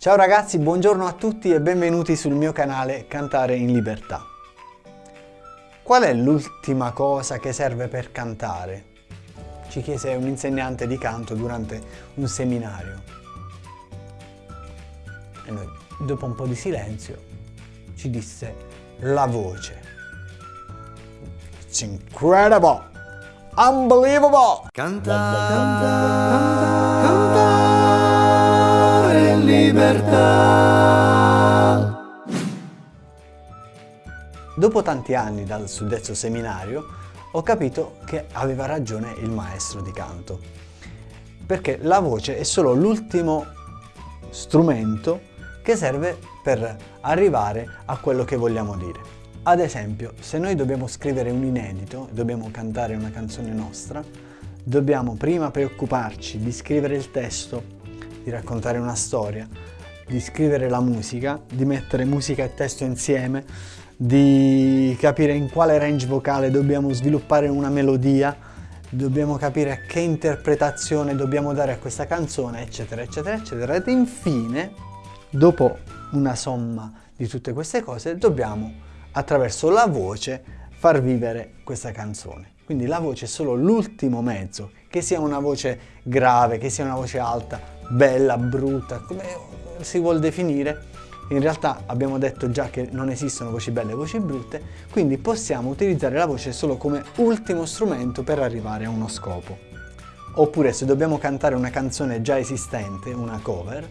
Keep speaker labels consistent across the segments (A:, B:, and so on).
A: Ciao ragazzi, buongiorno a tutti e benvenuti sul mio canale Cantare in Libertà. Qual è l'ultima cosa che serve per cantare? Ci chiese un insegnante di canto durante un seminario. E noi, dopo un po' di silenzio, ci disse la voce. It's incredible! Unbelievable!
B: Cantare, cantare, cantare libertà.
A: Dopo tanti anni dal suddetto seminario ho capito che aveva ragione il maestro di canto, perché la voce è solo l'ultimo strumento che serve per arrivare a quello che vogliamo dire. Ad esempio, se noi dobbiamo scrivere un inedito, dobbiamo cantare una canzone nostra, dobbiamo prima preoccuparci di scrivere il testo, di raccontare una storia, di scrivere la musica, di mettere musica e testo insieme, di capire in quale range vocale dobbiamo sviluppare una melodia, dobbiamo capire che interpretazione dobbiamo dare a questa canzone, eccetera, eccetera, eccetera. Ed infine, dopo una somma di tutte queste cose, dobbiamo attraverso la voce far vivere questa canzone. Quindi la voce è solo l'ultimo mezzo, che sia una voce grave, che sia una voce alta, bella, brutta, come si vuol definire, in realtà abbiamo detto già che non esistono voci belle e voci brutte, quindi possiamo utilizzare la voce solo come ultimo strumento per arrivare a uno scopo. Oppure se dobbiamo cantare una canzone già esistente, una cover,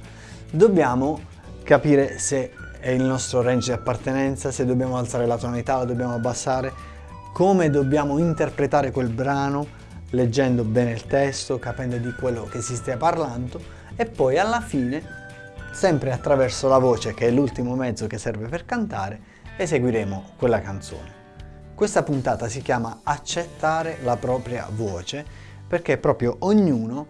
A: dobbiamo capire se è il nostro range di appartenenza, se dobbiamo alzare la tonalità, la dobbiamo abbassare, come dobbiamo interpretare quel brano, leggendo bene il testo, capendo di quello che si stia parlando e poi alla fine sempre attraverso la voce che è l'ultimo mezzo che serve per cantare, eseguiremo quella canzone. Questa puntata si chiama Accettare la propria voce perché proprio ognuno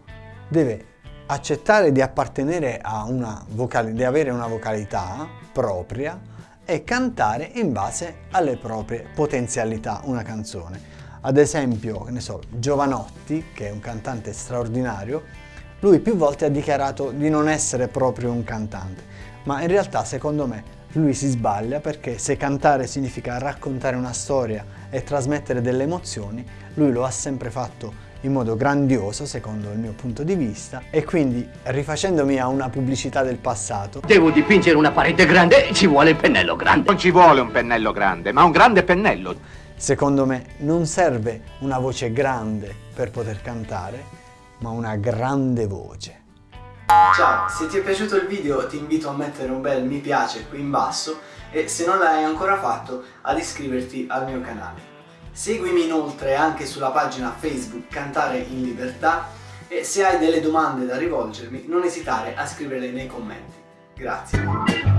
A: deve accettare di appartenere a una vocale, di avere una vocalità propria e cantare in base alle proprie potenzialità una canzone. Ad esempio, ne so, Giovanotti, che è un cantante straordinario, lui più volte ha dichiarato di non essere proprio un cantante, ma in realtà secondo me lui si sbaglia perché se cantare significa raccontare una storia e trasmettere delle emozioni, lui lo ha sempre fatto in modo grandioso secondo il mio punto di vista. E quindi rifacendomi a una pubblicità del passato
C: Devo dipingere una parete grande, ci vuole il pennello grande.
D: Non ci vuole un pennello grande, ma un grande pennello
A: Secondo me non serve una voce grande per poter cantare ma una grande voce.
E: Ciao, se ti è piaciuto il video ti invito a mettere un bel mi piace qui in basso e se non l'hai ancora fatto ad iscriverti al mio canale. Seguimi inoltre anche sulla pagina Facebook Cantare in Libertà e se hai delle domande da rivolgermi non esitare a scriverle nei commenti. Grazie.